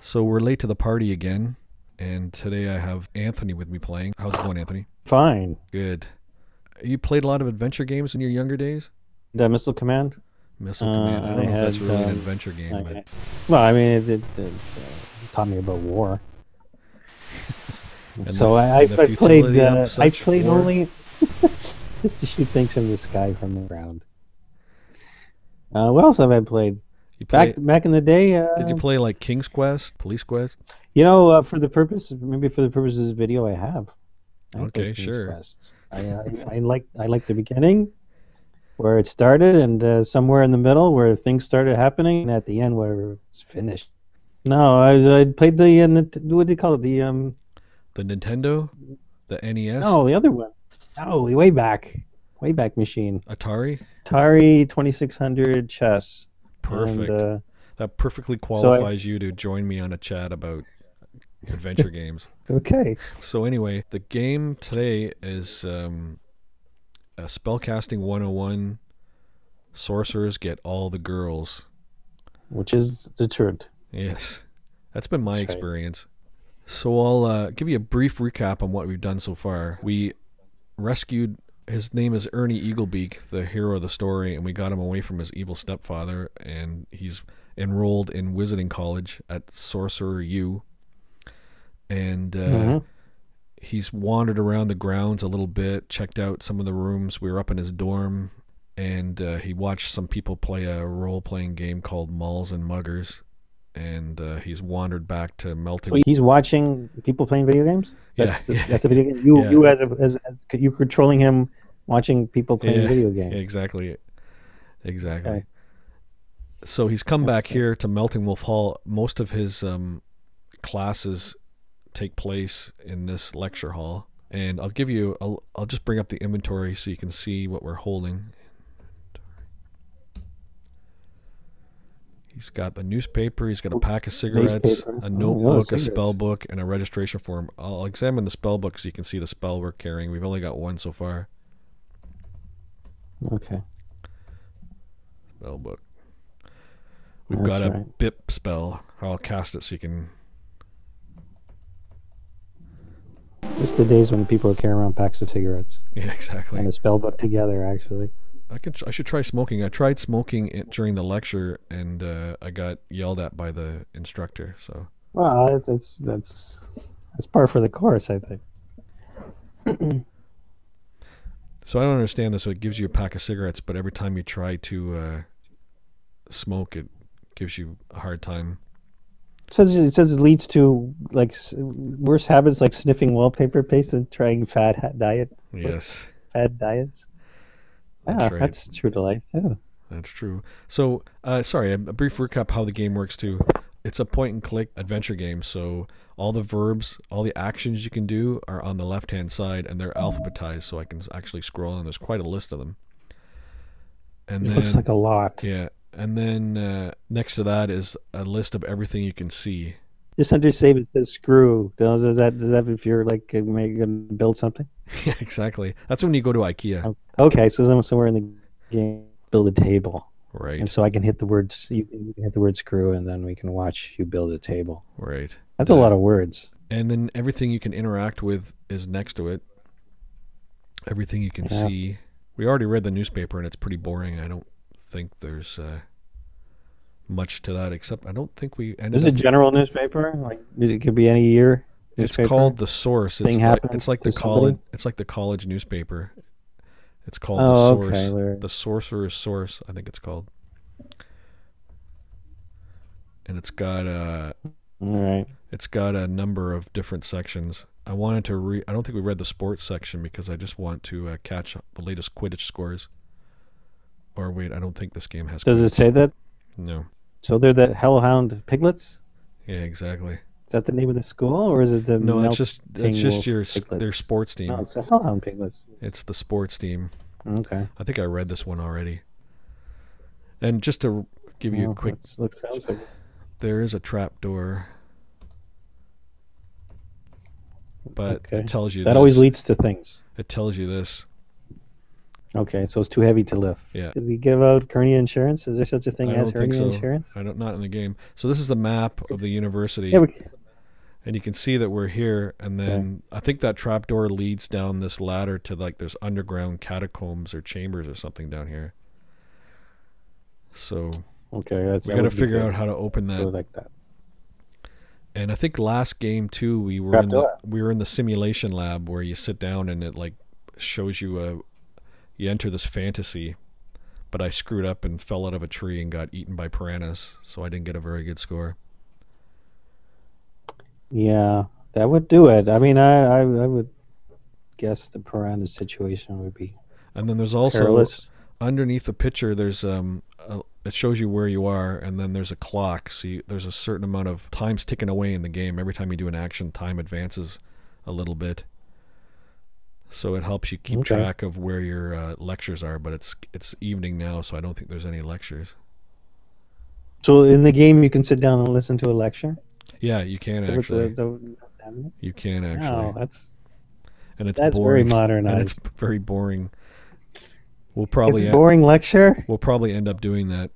So we're late to the party again, and today I have Anthony with me playing. How's it going, Anthony? Fine. Good. You played a lot of adventure games in your younger days? The Missile Command? Missile Uh, Command. I don't I know if that's had, really an um, adventure game, I- but well, I mean, it, it, it uh, taught me about war. So the- I, I, I played. Uh, I played war. only just to shoot things from the sky from the ground. Uh, what else have I played? You play, Back back in the day. Uh, did you play like King's Quest, Police Quest? You know, uh, for the purpose, maybe for the purposes of this video, I have. I Okay, sure. Quest. I, I, I like I like the beginning, where it started, and uh, somewhere in the middle where things started happening, and at the end where it's finished. No, I was, I played the uh, what do you call it? The um The Nintendo? The NES? no, the other one. Oh, way back, way back machine. Atari? Atari Twenty Six Hundred chess. Perfect. And, uh, that perfectly qualifies you to join me on a chat about adventure games. okay. So anyway, the game today is um, a spellcasting 101. Sorcerers get all the girls. Which is the truth. Yes, that's been my That's right. experience. So I'll uh, give you a brief recap on what we've done so far. We rescued. His name is Ernie Eaglebeak, the hero of the story, and we got him away from his evil stepfather, and he's enrolled in Wizarding College at Sorcerer U. And uh, Mhm. he's wandered around the grounds a little bit, checked out some of the rooms. We were up in his dorm, and uh, he watched some people play a role playing game called Malls and Muggers. And uh, he's wandered back to Melting. So he's watching people playing video games. Yeah, That's, yeah. that's a video game. You, Yeah. you as, a, as as you controlling him, watching people playing Yeah, video games. Exactly. Exactly. Okay. So he's come That's back here to Melting Wolf Hall. Most of his um, classes take place in this lecture hall, and I'll give you. I'll, I'll just bring up the inventory so you can see what we're holding. He's got the newspaper. He's got a pack of cigarettes, Newspaper. a Oh, notebook, a spell book, and a registration form. I'll examine the spell book so you can see the spell we're carrying. We've only got one so far. Okay. spell book. We've That's got a right. BIP spell. I'll cast it so you can. It's the days when people carry around packs of cigarettes Yeah, exactly. and a spell book together. Actually, I could. I should try smoking. I tried smoking it during the lecture, and uh, I got yelled at by the instructor. So well, it's, it's that's that's par for the course, I think. So I don't understand this. So it gives you a pack of cigarettes, but every time you try to uh, smoke, it gives you a hard time. It says it says it leads to like worse habits like sniffing wallpaper paste and trying fad ha- diet Yes, fad diets. That's yeah, right. that's true to life. too. that's true. So, uh, sorry, a, a brief recap how the game works too. It's a point and click adventure game. So all the verbs, all the actions you can do are on the left hand side, and they're alphabetized, so I can actually scroll. And there's quite a list of them. And It then looks like a lot. yeah, and then uh, next to that is a list of everything you can see. Just under save it says screw. Does does that does that if you're like uh, maybe gonna build something? yeah, exactly. That's when you go to IKEA, Oh, Okay, so then somewhere in the game, build a table, right? and so I can hit the words. You can, hit the word screw, and then we can watch you build a table. Right. That's a lot of words. And then everything you can interact with is next to it. Everything you can Yeah. see. We already read the newspaper and it's pretty boring. I don't think there's uh, much to that except I don't think we ended Is it up- general newspaper? Like it could be any year. It's called the source. It's Thing like, it's like the college somebody? it's like the college newspaper. It's called Oh, the source. okay, The sorcerer's source, I think it's called. And it's got a. All right. It's got a number of different sections. I wanted to read. I don't think we read the sports section because I just want to uh, catch the latest Quidditch scores. Or wait, I don't think this game has. Does it say that? No. So they're the Hellhound Piglets. Yeah, exactly. Is that the name of the school, or is it the? No, it's just it's just your s- their sports team. No, it's the Hellhound Piglets. It's the sports team. Okay. I think I read this one already. And just to give you Well, a quick, looks sounds like there is a trap door. But Okay. it tells you that always leads to things. it tells you this. Okay, so it's too heavy to lift. Yeah. Did we give out hernia insurance? Is there such a thing I as don't think hernia so. insurance? I don't not in the game. So this is the map of the university, Yeah, we, and you can see that we're here. And then I think that trapdoor leads down this ladder to like there's underground catacombs or chambers or something down here. So okay, that's we got to figure good. out how to open Go that. like that. And I think last game too, we were in the we were in the simulation lab where you sit down and it like shows you a you enter this fantasy. But I screwed up and fell out of a tree and got eaten by piranhas, so I didn't get a very good score. Yeah, that would do it. I mean, I, I, I would guess the piranha situation would be And then there's also perilous. underneath the picture there's um a, it shows you where you are and then there's a clock so you, there's a certain amount of time's ticking away in the game every time you do an action time advances a little bit so it helps you keep Okay. track of where your uh, lectures are but it's it's evening now so i don't think there's any lectures. So in the game, you can sit down and listen to a lecture. yeah you can So actually. the- the- you can actually. Wow, that's and it's that's very boring. And it's very boring. We'll probably a boring lecture. we'll probably end up doing that.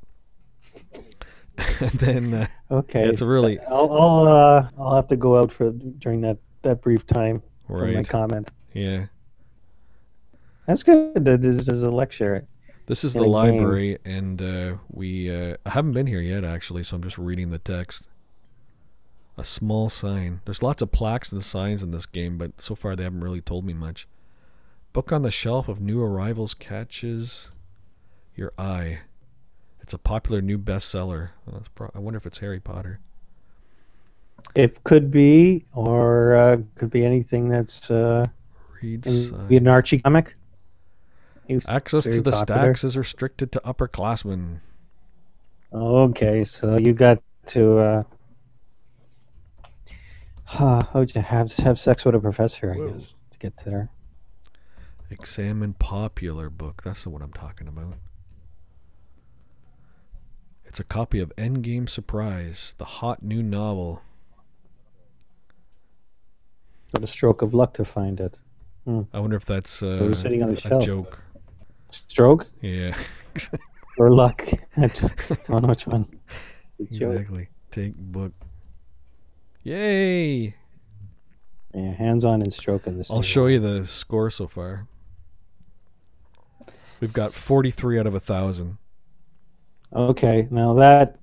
And then uh, Okay, it's really I'll I'll, uh, I'll have to go out for during that, that brief time for my comment. yeah That's good. that There's, there's a lecture. This is the a game. library, and uh, we uh, I haven't been here yet actually, so I'm just reading the text. A small sign. There's lots of plaques and signs in this game, but so far they haven't really told me much. Book on the shelf of new arrivals catches your eye. It's a popular new bestseller. Well, I wonder if it's Harry Potter. It could be, or uh, could be anything that's uh, Read in, be an Archie comic. He was Access to the popular. stacks is restricted to upperclassmen. Okay, so you got to. Uh, how would you have have sex with a professor? I guess to get there. Examine popular book. That's the one I'm talking about. It's a copy of Endgame Surprise, the hot new novel. What a stroke of luck to find it. I wonder if that's uh, was sitting on the a shelf. joke. Stroke Yeah, or luck? I don't know which one. Exactly. Take book. Yay! Yeah, hands-on and stroke in this. I'll show you the score so far. We've got 43 out of a thousand. Okay, now that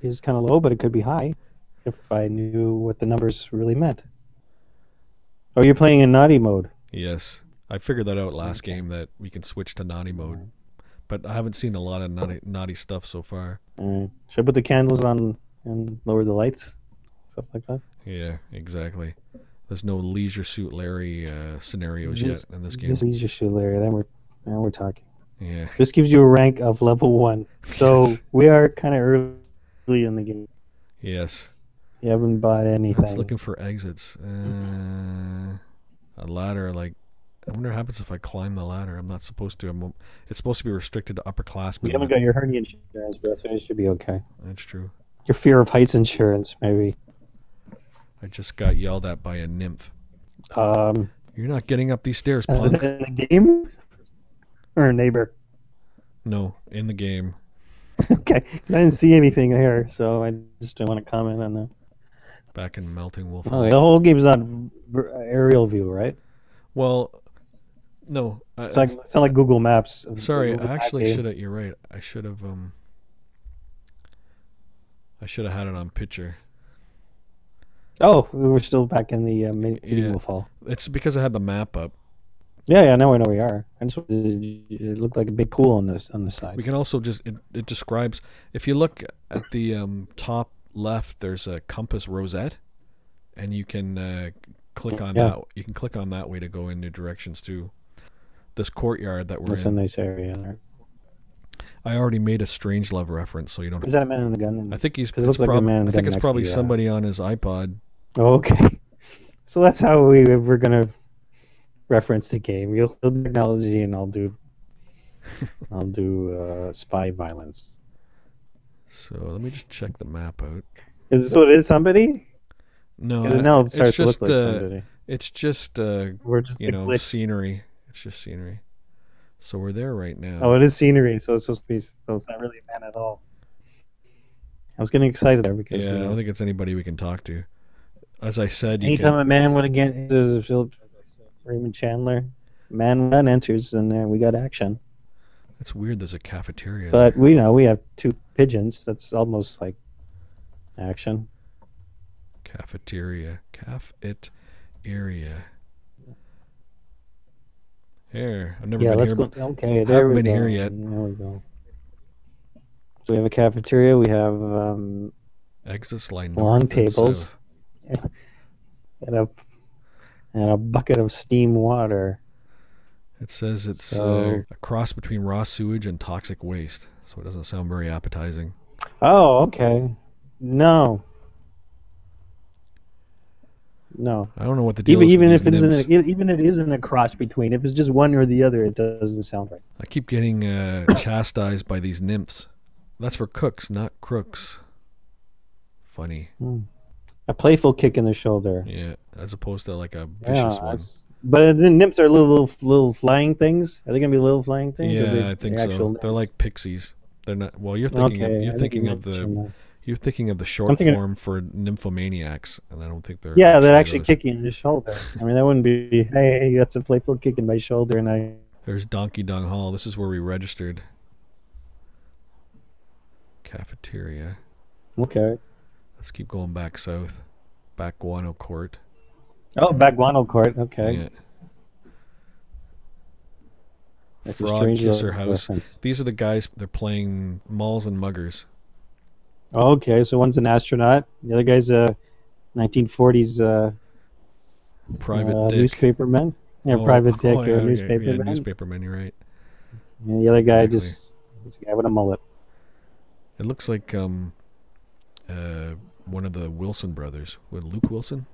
is kind of low, but it could be high if I knew what the numbers really meant. Oh, you're playing in naughty mode. Yes, I figured that out last game that we can switch to naughty mode, but I haven't seen a lot of naughty naughty stuff so far. Should I put the candles on and lower the lights? Stuff like that? Yeah, exactly. There's no Leisure Suit Larry uh, scenarios This- yet in this game. This is your shoe, Larry. Then we're, now we're talking. Yeah. This gives you a rank of level one. So Yes. we are kind of early in the game. Yes. You haven't bought I anything. was looking for exits. Uh, a ladder, like, I wonder what happens if I climb the ladder. I'm not supposed to. I'm, it's supposed to be restricted to upperclassmen. you haven't got your hernia insurance, bro, so it should be okay. That's true. Your fear of heights insurance, maybe. I just got yelled at by a nymph. Um, You're not getting up these stairs, is punk. it in the game or a neighbor? No, in the game. okay, I didn't see anything here, so I just don't want to comment on that. Back in Melting Wolf. Oh, the whole game's on aerial view, right? Well, no. I, It's like it's not like Google Maps. sorry, Google I actually should have. You're right. I should have. Um. I should have had it on picture. Oh, we were still back in the uh, me- Yeah. fall. It's because I had the map up. Yeah, yeah, now I know we are. I just it looked like a big pool on this on the side. We can also just it, it describes if you look at the um, top left, there's a compass rosette, and you can uh, click on Yeah. that. You can click on that way to go in new directions too. This courtyard that we're That's a in. nice area there. I already made a Strangelove reference, so you don't. Is that a man in the gun? I think he's. it looks like a prob- man I think a it's probably somebody on his iPod. Oh, okay. So that's how we we're gonna reference the game. You'll do technology, and I'll do I'll do uh, spy violence. So let me just check the map out. Is this what it is? Somebody? No, I- now it it's starts to just look like uh, somebody. it's just uh, We're just you know glitch. scenery. It's just scenery. So we're there right now. Oh, it is scenery, so it's supposed to be. So it's not really a man at all. I was getting excited there because yeah, you I don't think it's anybody we can talk to. As I said, you anytime can, a man would again to Philip Raymond Chandler, man one enters, and there we got action. it's weird. There's a cafeteria. But we know we have two pigeons. That's almost like action. Cafeteria. Caf it area. Here. I've never yeah, been let's here. go. Okay, there we been go. here yet. There we go. So we have a cafeteria. We have um, Exits line long tables and a and a bucket of steam water. It says it's So- uh, a cross between raw sewage and toxic waste, so it doesn't sound very appetizing. Oh, okay. No. No. I don't know what the deal Even is even if it these isn't a, even it isn't a cross between. If it's just one or the other, it doesn't sound right. I keep getting uh, chastised by these nymphs. That's for cooks, not crooks. Funny, A playful kick in the shoulder. yeah, as opposed to like a Yeah, vicious one. but the nymphs are little, little little flying things. Are they gonna be little flying things? Yeah, I think so. actual They're like pixies. They're not. Well, you're thinking. okay, of, you're think thinking you of the. that. You're thinking of the short thinking- form for nymphomaniacs, and I don't think they're. Yeah, they're actually those. kicking in the shoulder. I mean, that wouldn't be. Hey, that's a playful kick in my shoulder, and I. There's Donkey Dong Hall. This is where we registered. Cafeteria. Okay. Let's keep going back south. Back Guano Court. Oh, back guano court. Okay. Yeah. That's Frog Kisser House. reference. These are the guys. They're playing malls and muggers. Okay, so one's an astronaut. The other guy's a 1940s uh, Private uh, newspaperman. Yeah, Oh, private dick oh, or okay. newspaperman. Yeah, newspaperman. You're right. And the other guy Exactly. just this guy with a mullet. It looks like um, uh, one of the Wilson brothers. With Luke Wilson.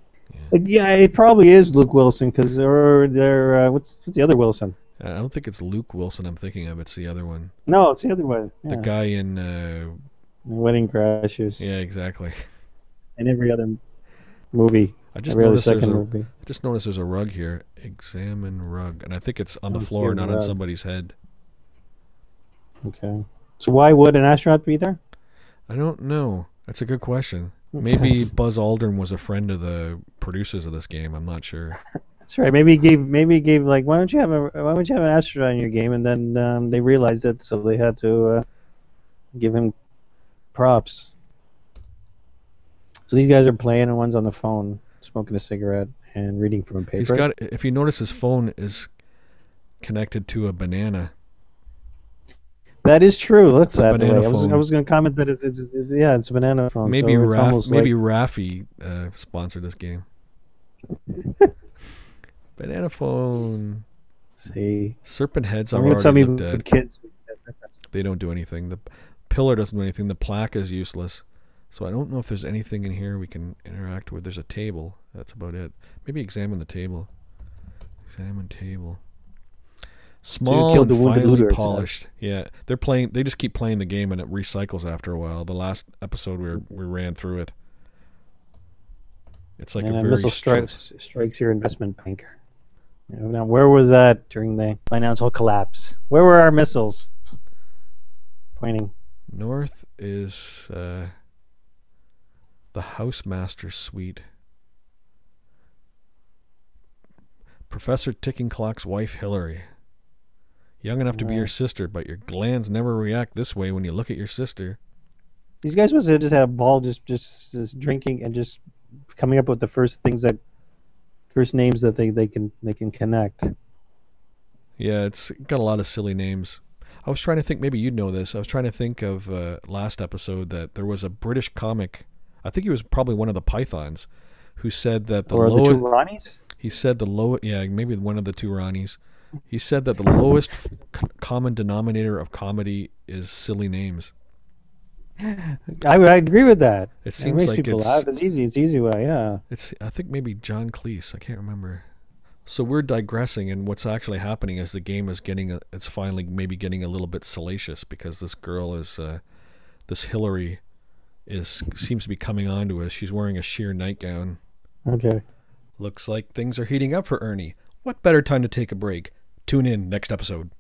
Like, yeah, it probably is Luke Wilson because they're they're uh, what's what's the other Wilson? I don't think it's Luke Wilson. I'm thinking of. It's the other one. No, it's the other one. The guy in. Uh, Wedding Crashers. yeah, exactly. And every other movie, I just noticed there's a. movie. I just noticed there's a rug here. Examine rug, and I think it's on the floor, not on somebody's head. Okay. So why would an astronaut be there? I don't know. That's a good question. Maybe Yes. Buzz Aldrin was a friend of the producers of this game. I'm not sure. That's right. Maybe he gave maybe he gave like why don't you have a why don't you have an astronaut in your game and then um, they realized it so they had to uh, give him props. So these guys are playing and one's on the phone smoking a cigarette and reading from a paper. He's got. If you notice, his phone is connected to a banana. that is true. That's that way. banana I was phone. I was going to comment that it's, it's, it's yeah it's a banana phone. Maybe so it's Raf, almost maybe like, Raffi uh, sponsored this game. banana phone. see. Serpent heads I mean, some already even kids. They don't do anything. The pillar doesn't do anything. The plaque is useless. So I don't know if there's anything in here we can interact with. There's a table. That's about it. Maybe examine the table. Examine table. Small and finely polished. Yeah, they're playing. They just keep playing the game, and it recycles after a while. The last episode we were, we ran through it. It's like and a a very missile stri- strikes strikes your investment banker. Now, where was that during the financial collapse? Where were our missiles? Pointing. North is uh, the housemaster suite. Professor Ticking Clock's wife Hillary. Young enough to be your sister, but your glands never react this way when you look at your sister. These guys must have just had a ball, just, just just drinking and just coming up with the first things that, first names that they, they can they can connect. Yeah, it's got a lot of silly names. I was trying to think, maybe you'd know this. I was trying to think of uh, last episode that there was a British comic. I think he was probably one of the Pythons, who said that the or the lowest. two Ronnies. He said the low, yeah, maybe one of the two Ronnies. He said that the lowest c- common denominator of comedy is silly names. I I agree with that. It It makes like people it's, laugh. It's easy. It's easy way. Yeah. it's. I think maybe John Cleese. I can't remember. So we're digressing, and what's actually happening is the game is getting. A, it's finally maybe getting a little bit salacious because this girl is, uh, this Hillary, is seems to be coming on to us. She's wearing a sheer nightgown. Okay. Looks like things are heating up for Ernie. What better time to take a break? Tune in next episode.